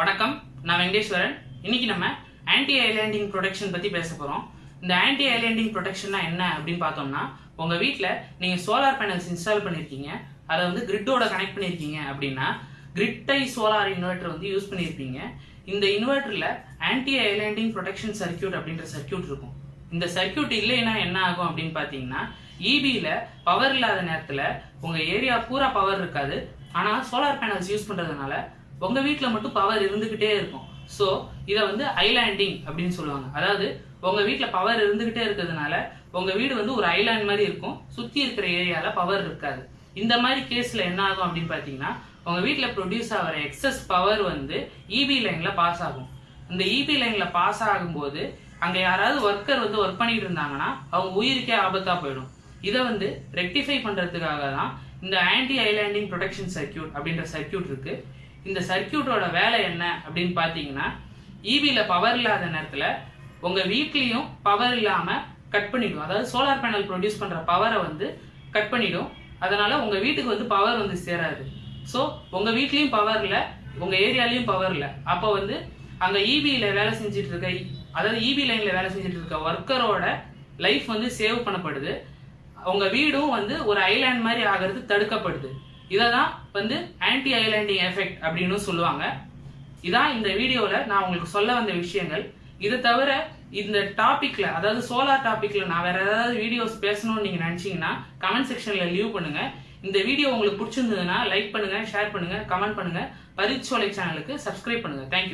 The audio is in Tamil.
வணக்கம் நான் வெங்கடேஸ்வரன் இன்னைக்கு நம்ம ஆன்டி ஐலேண்டிங் ப்ரொடெக்ஷன் பத்தி பேச போறோம். இந்த ஆன்டி ஐலேண்டிங் ப்ரொடெக்ஷன்னா என்ன அப்படின்னு பார்த்தோம்னா உங்க வீட்டில் நீங்க சோலார் பேனல்ஸ் இன்ஸ்டால் பண்ணியிருக்கீங்க அதை வந்து கிரிட்டோட கனெக்ட் பண்ணிருக்கீங்க அப்படின்னா கிரிட்டை சோலார் இன்வெர்டர் வந்து யூஸ் பண்ணியிருப்பீங்க இந்த இன்வெர்டரில் ஆன்டி ஐலேண்டிங் ப்ரொடெக்ஷன் சர்க்கியூட் அப்படின்ற சர்க்கியூட் இருக்கும். இந்த சர்க்கியூட் இல்லைன்னா என்ன ஆகும் அப்படின்னு பார்த்தீங்கன்னா இபியில் பவர் இல்லாத நேரத்தில் உங்கள் ஏரியா பூரா பவர் இருக்காது. ஆனால் சோலார் பேனல்ஸ் யூஸ் பண்ணுறதுனால உங்க வீட்டில் மட்டும் பவர் இருந்துகிட்டே இருக்கும். ஸோ இதை வந்து ஐலாண்டிங் அப்படின்னு சொல்லுவாங்க. அதாவது உங்க வீட்டில் பவர் இருந்துகிட்டே இருக்கிறதுனால உங்க வீடு வந்து ஒரு ஐலாண்ட் மாதிரி இருக்கும். சுத்தி இருக்கிற ஏரியால பவர் இருக்காது. இந்த மாதிரி கேஸ்ல என்ன ஆகும் அப்படின்னு பாத்தீங்கன்னா உங்க வீட்டில் ப்ரொடியூஸ் ஆகிற எக்ஸஸ் பவர் வந்து இபி லைன்ல பாஸ் ஆகும். இந்த இபி லைன்ல பாஸ் ஆகும்போது அங்க யாராவது ஒர்க்கர் வந்து ஒர்க் பண்ணிட்டு இருந்தாங்கன்னா அவங்க உயிருக்கே ஆபத்தா போயிடும். இதை வந்து ரெக்டிஃபை பண்றதுக்காக தான் இந்த ஆன்டி ஐலாண்டிங் ப்ரொடெக்ஷன் சர்க்கியூட் அப்படின்ற சர்க்கியூட் இருக்கு. இந்த சர்க்கியூட்டோட வேலை என்ன அப்படின்னு பார்த்தீங்கன்னா ஈவியில் பவர் இல்லாத நேரத்தில் உங்கள் வீட்லேயும் பவர் இல்லாமல் கட் பண்ணிவிடும் அதாவது சோலார் பேனல் ப்ரொடியூஸ் பண்ணுற பவரை வந்து கட் பண்ணிவிடும் அதனால் உங்கள் வீட்டுக்கு வந்து பவர் வந்து சேராது. ஸோ உங்கள் வீட்லேயும் பவர் இல்லை உங்கள் ஏரியாலையும் பவர் இல்லை. அப்போ வந்து அங்கே இபியில் வேலை செஞ்சுட்டு இருக்க அதாவது இபி லைனில் வேலை செஞ்சுட்டு இருக்க ஒர்க்கரோட லைஃப் வந்து சேவ் பண்ணப்படுது. உங்கள் வீடும் வந்து ஒரு ஐலாண்ட் மாதிரி ஆகிறது தடுக்கப்படுது. இதை தான் வந்து ஆன்டி ஐலேண்டிங் எஃபெக்ட் அப்படின்னு சொல்லுவாங்க. இதான் இந்த வீடியோவில் நான் உங்களுக்கு சொல்ல வந்த விஷயங்கள். இதை தவிர இந்த டாப்பிக்கில் அதாவது சோலார் டாப்பிக்கில் நான் வேற ஏதாவது வீடியோஸ் பேசணும்னு நீங்கள் நினச்சிங்கன்னா கமெண்ட் செக்ஷனில் லீவ் பண்ணுங்க. இந்த வீடியோ உங்களுக்கு பிடிச்சிருந்ததுன்னா லைக் பண்ணுங்க ஷேர் பண்ணுங்க கமெண்ட் பண்ணுங்க. பரிச்சோலை சேனலுக்கு சப்ஸ்கிரைப் பண்ணுங்க. தேங்க்யூ